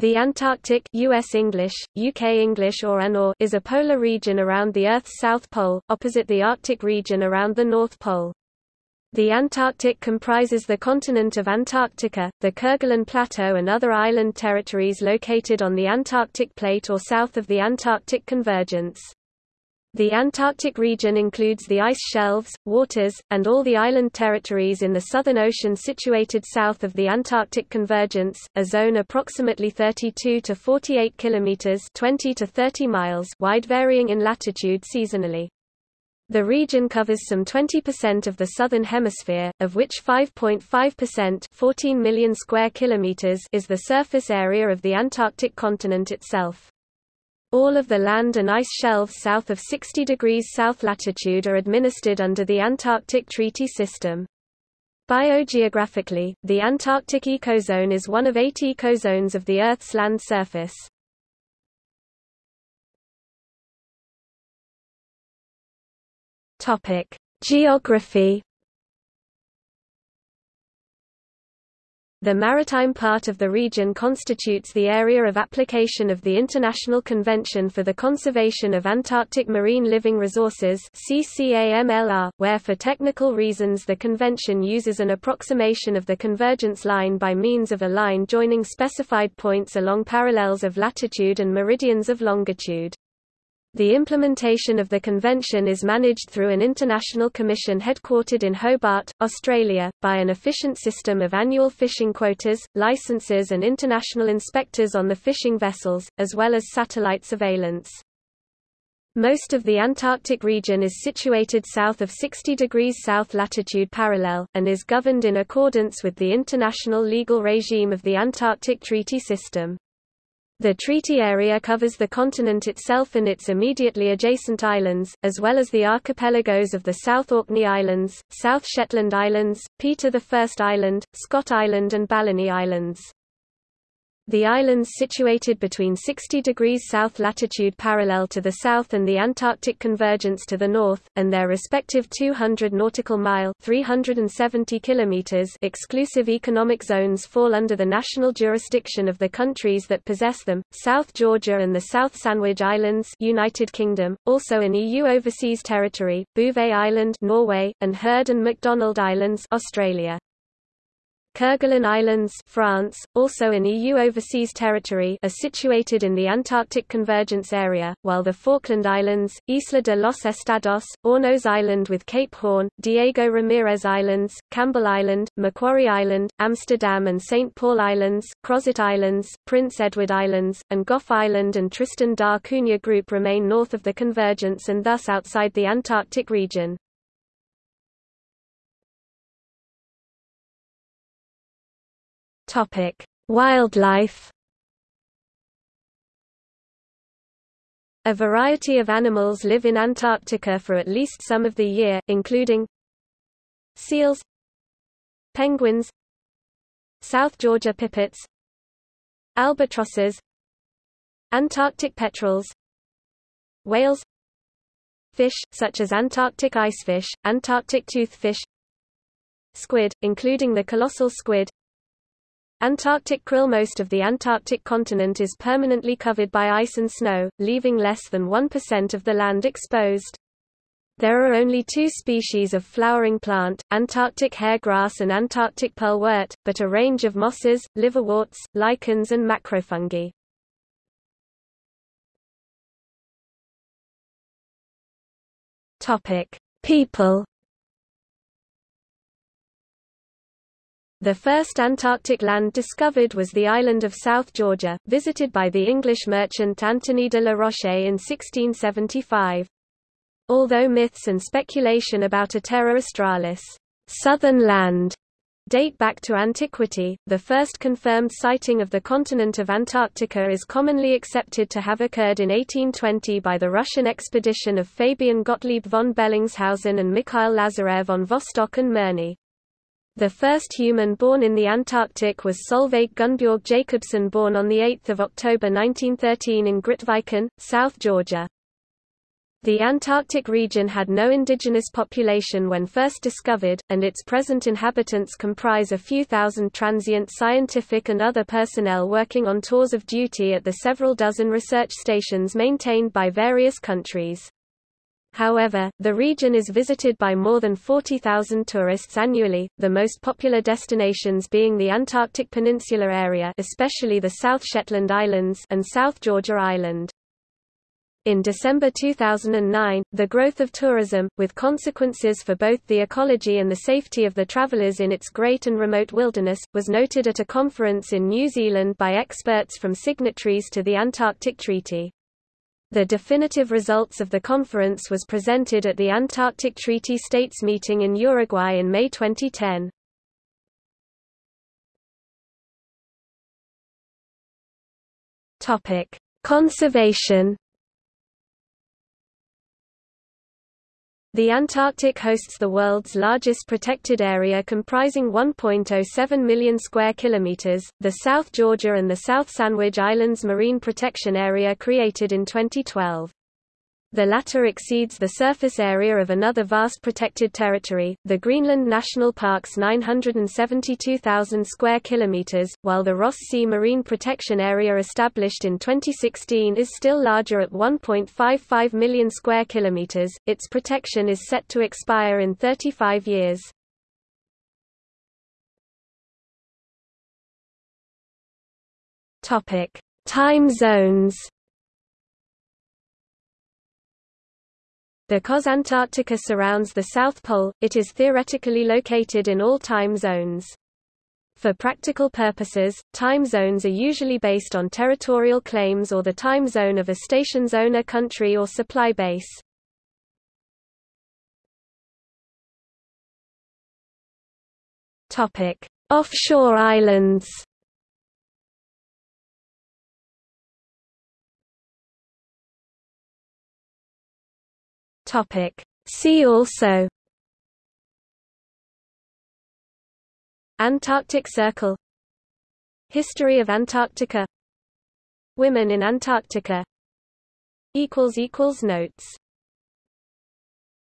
The Antarctic US English, UK English or ANOR is a polar region around the Earth's south pole, opposite the Arctic region around the North Pole. The Antarctic comprises the continent of Antarctica, the Kerguelen Plateau and other island territories located on the Antarctic plate or south of the Antarctic convergence. The Antarctic region includes the ice shelves, waters, and all the island territories in the Southern Ocean situated south of the Antarctic convergence, a zone approximately 32 to 48 kilometers (20 to 30 miles) wide varying in latitude seasonally. The region covers some 20% of the southern hemisphere, of which 5.5% 14 million square kilometers is the surface area of the Antarctic continent itself. All of the land and ice shelves south of 60 degrees south latitude are administered under the Antarctic Treaty System. Biogeographically, the Antarctic ecozone is one of eight ecozones of the Earth's land surface. Geography The maritime part of the region constitutes the area of application of the International Convention for the Conservation of Antarctic Marine Living Resources where for technical reasons the convention uses an approximation of the convergence line by means of a line joining specified points along parallels of latitude and meridians of longitude. The implementation of the convention is managed through an international commission headquartered in Hobart, Australia, by an efficient system of annual fishing quotas, licenses and international inspectors on the fishing vessels, as well as satellite surveillance. Most of the Antarctic region is situated south of 60 degrees south latitude parallel, and is governed in accordance with the international legal regime of the Antarctic Treaty System. The treaty area covers the continent itself and its immediately adjacent islands, as well as the archipelagos of the South Orkney Islands, South Shetland Islands, Peter I Island, Scott Island and Balleny Islands. The islands situated between 60 degrees south latitude parallel to the south and the Antarctic convergence to the north, and their respective 200 nautical mile 370 kilometers exclusive economic zones fall under the national jurisdiction of the countries that possess them, South Georgia and the South Sandwich Islands United Kingdom, also an EU overseas territory, Bouvet Island Norway, and Heard and McDonald Islands Australia. Kerguelen Islands France, also an EU overseas territory are situated in the Antarctic convergence area, while the Falkland Islands, Isla de los Estados, Hornos Island with Cape Horn, Diego Ramirez Islands, Campbell Island, Macquarie Island, Amsterdam and St. Paul Islands, Crozet Islands, Prince Edward Islands, and Gough Island and Tristan da Cunha Group remain north of the convergence and thus outside the Antarctic region. Topic: Wildlife. A variety of animals live in Antarctica for at least some of the year, including seals, penguins, South Georgia pipits, albatrosses, Antarctic petrels, whales, fish, such as Antarctic icefish, Antarctic toothfish, squid, including the colossal squid, Antarctic krill Most of the Antarctic continent is permanently covered by ice and snow, leaving less than 1% of the land exposed. There are only two species of flowering plant, Antarctic hairgrass and Antarctic pearlwort, but a range of mosses, liverworts, lichens and macrofungi. People The first Antarctic land discovered was the island of South Georgia, visited by the English merchant Anthony de la Roche in 1675. Although myths and speculation about a Terra Australis southern land date back to antiquity, the first confirmed sighting of the continent of Antarctica is commonly accepted to have occurred in 1820 by the Russian expedition of Fabian Gottlieb von Bellingshausen and Mikhail Lazarev on Vostok and Mirny. The first human born in the Antarctic was Solveig Gunnbjørg Jacobsen born on 8 October 1913 in Grytviken, South Georgia. The Antarctic region had no indigenous population when first discovered, and its present inhabitants comprise a few thousand transient scientific and other personnel working on tours of duty at the several dozen research stations maintained by various countries. However, the region is visited by more than 40,000 tourists annually, the most popular destinations being the Antarctic Peninsula area especially the South Shetland Islands and South Georgia Island. In December 2009, the growth of tourism, with consequences for both the ecology and the safety of the travelers in its great and remote wilderness, was noted at a conference in New Zealand by experts from signatories to the Antarctic Treaty. The definitive results of the conference was presented at the Antarctic Treaty States meeting in Uruguay in May 2010. Topic: Conservation The Antarctic hosts the world's largest protected area comprising 1.07 million square kilometers, the South Georgia and the South Sandwich Islands Marine Protection Area created in 2012. The latter exceeds the surface area of another vast protected territory, the Greenland National Park's 972,000 square kilometers, while the Ross Sea Marine Protection Area established in 2016 is still larger at 1.55 million square kilometers. Its protection is set to expire in 35 years. Topic: Time zones. Because Antarctica surrounds the South Pole, it is theoretically located in all time zones. For practical purposes, time zones are usually based on territorial claims or the time zone of a station's owner country or supply base. Offshore islands Topic. See also Antarctic Circle History of Antarctica Women in Antarctica Notes